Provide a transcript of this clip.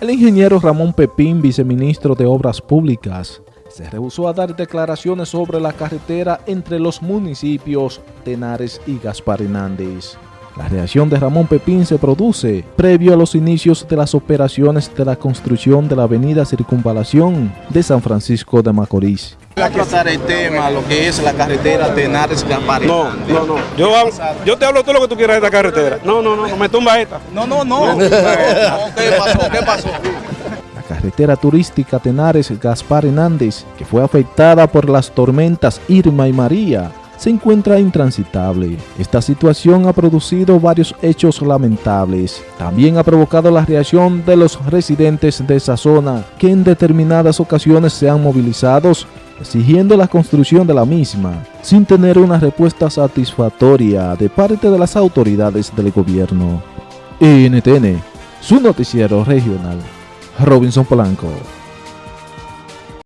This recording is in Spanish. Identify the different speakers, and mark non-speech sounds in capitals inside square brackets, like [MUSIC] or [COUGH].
Speaker 1: El ingeniero Ramón Pepín, viceministro de Obras Públicas, se rehusó a dar declaraciones sobre la carretera entre los municipios Tenares y Gaspar Hernández. La reacción de Ramón Pepín se produce previo a los inicios de las operaciones de la construcción de la avenida Circunvalación de San Francisco de Macorís.
Speaker 2: A tratar el tema, lo que es la carretera Tenares Gaspar
Speaker 3: No, no, no. Yo, hablo- yo te hablo todo lo que tú quieras de esta carretera. No, no, no, no me tumba esta.
Speaker 2: No, no, no. [LAUGHS] ¿Qué pasó? ¿Qué pasó?
Speaker 1: La carretera turística Tenares-Gaspar Hernández, que fue afectada por las tormentas Irma y María, se encuentra intransitable. Esta situación ha producido varios hechos lamentables. También ha provocado la reacción de los residentes de esa zona, que en determinadas ocasiones se han movilizado exigiendo la construcción de la misma, sin tener una respuesta satisfactoria de parte de las autoridades del gobierno. NTN, su noticiero regional. Robinson Polanco.